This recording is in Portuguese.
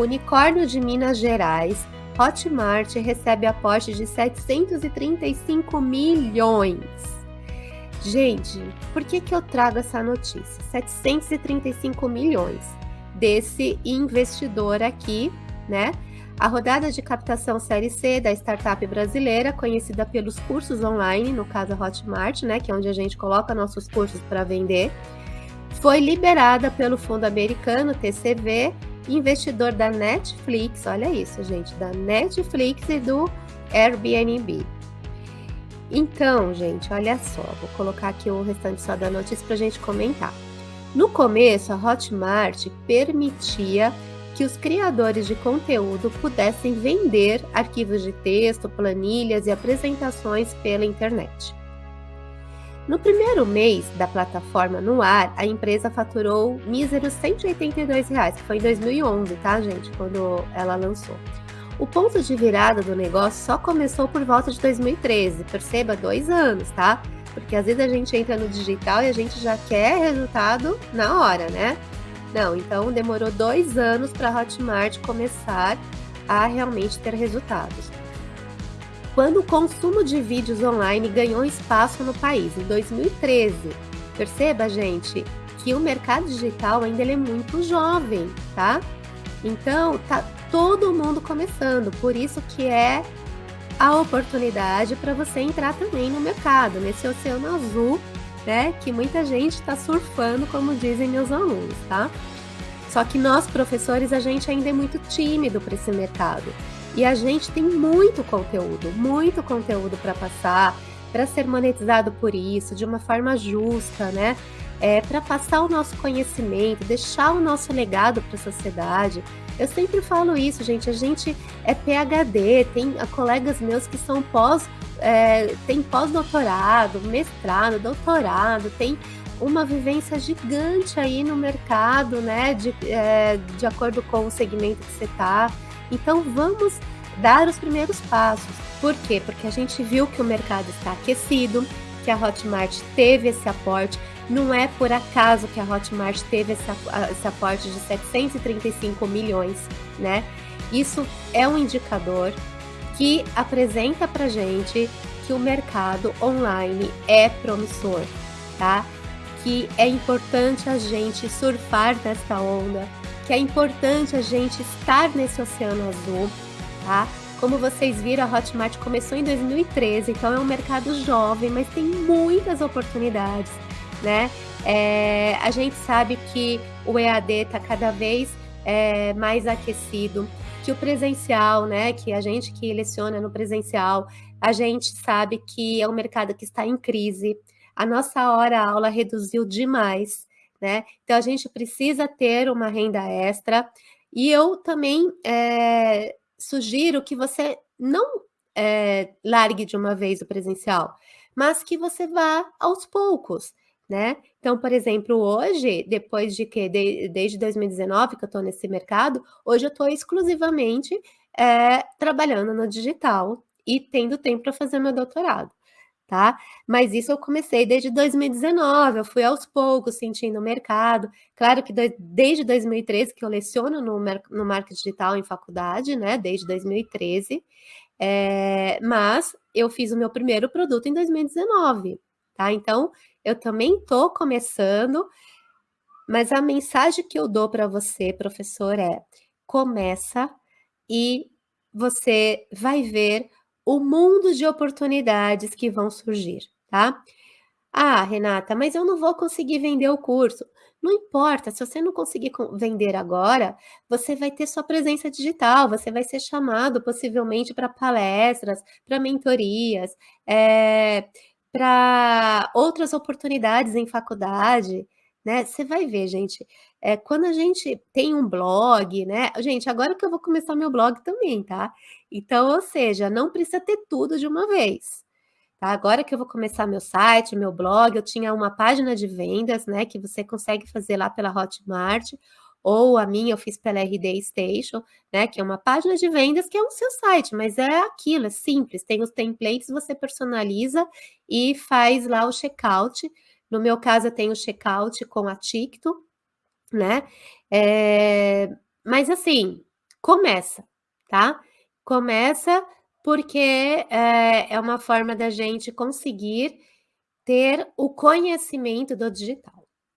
unicórnio de Minas Gerais, Hotmart recebe aporte de 735 milhões. Gente, por que, que eu trago essa notícia? 735 milhões desse investidor aqui, né? A rodada de captação Série C da startup brasileira, conhecida pelos cursos online, no caso a Hotmart, né, que é onde a gente coloca nossos cursos para vender, foi liberada pelo fundo americano TCV, investidor da Netflix, olha isso, gente, da Netflix e do Airbnb. Então, gente, olha só, vou colocar aqui o restante só da notícia para a gente comentar. No começo, a Hotmart permitia que os criadores de conteúdo pudessem vender arquivos de texto, planilhas e apresentações pela internet. No primeiro mês da plataforma no ar, a empresa faturou míseros 182 reais, que foi em 2011, tá, gente, quando ela lançou. O ponto de virada do negócio só começou por volta de 2013, perceba, dois anos, tá? Porque às vezes a gente entra no digital e a gente já quer resultado na hora, né? Não, então demorou dois anos para a Hotmart começar a realmente ter resultados. Quando o consumo de vídeos online ganhou espaço no país, em 2013, perceba, gente, que o mercado digital ainda é muito jovem, tá? Então, tá todo mundo começando, por isso que é a oportunidade para você entrar também no mercado, nesse oceano azul né? Que muita gente está surfando, como dizem meus alunos, tá? Só que nós, professores, a gente ainda é muito tímido para esse mercado. E a gente tem muito conteúdo, muito conteúdo para passar, para ser monetizado por isso, de uma forma justa, né? É, para passar o nosso conhecimento, deixar o nosso legado para a sociedade. Eu sempre falo isso, gente. A gente é PhD, tem colegas meus que são pós é, tem pós-doutorado, mestrado, doutorado, tem uma vivência gigante aí no mercado, né? De, é, de acordo com o segmento que você está. Então vamos dar os primeiros passos. Por quê? Porque a gente viu que o mercado está aquecido, que a Hotmart teve esse aporte. Não é por acaso que a Hotmart teve esse, aporte de 735 milhões, né? Isso é um indicador que apresenta para gente que o mercado online é promissor, tá? Que é importante a gente surfar nessa onda, que é importante a gente estar nesse oceano azul, tá? Como vocês viram, a Hotmart começou em 2013, então é um mercado jovem, mas tem muitas oportunidades, né? É, a gente sabe que o EAD está cada vez é, mais aquecido que o presencial, né, que a gente que leciona no presencial, a gente sabe que é um mercado que está em crise. A nossa hora aula reduziu demais, né? Então a gente precisa ter uma renda extra. E eu também é, sugiro que você não é, largue de uma vez o presencial, mas que você vá aos poucos né? Então, por exemplo, hoje, depois de que, de, desde 2019 que eu estou nesse mercado, hoje eu estou exclusivamente é, trabalhando no digital e tendo tempo para fazer meu doutorado, tá? Mas isso eu comecei desde 2019, eu fui aos poucos sentindo o mercado. Claro que desde 2013 que eu leciono no, no marketing digital em faculdade, né? Desde 2013, é, mas eu fiz o meu primeiro produto em 2019, tá? Então, eu também estou começando, mas a mensagem que eu dou para você, professor, é: começa e você vai ver o mundo de oportunidades que vão surgir, tá? Ah, Renata, mas eu não vou conseguir vender o curso. Não importa, se você não conseguir vender agora, você vai ter sua presença digital, você vai ser chamado possivelmente para palestras, para mentorias, é, para outras oportunidades em faculdade, né? Você vai ver, gente, é, quando a gente tem um blog, né? Gente, agora que eu vou começar meu blog também, tá? Então, ou seja, não precisa ter tudo de uma vez. Tá? Agora que eu vou começar meu site, meu blog, eu tinha uma página de vendas, né? Que você consegue fazer lá pela Hotmart, ou a minha eu fiz pela RD Station, né, que é uma página de vendas que é o seu site, mas é aquilo, é simples, tem os templates, você personaliza e faz lá o checkout. No meu caso, eu tenho checkout com a Ticto, né? É, mas assim, Começa, tá. Começa, porque, eh, é uma forma da gente conseguir ter o conhecimento do digital.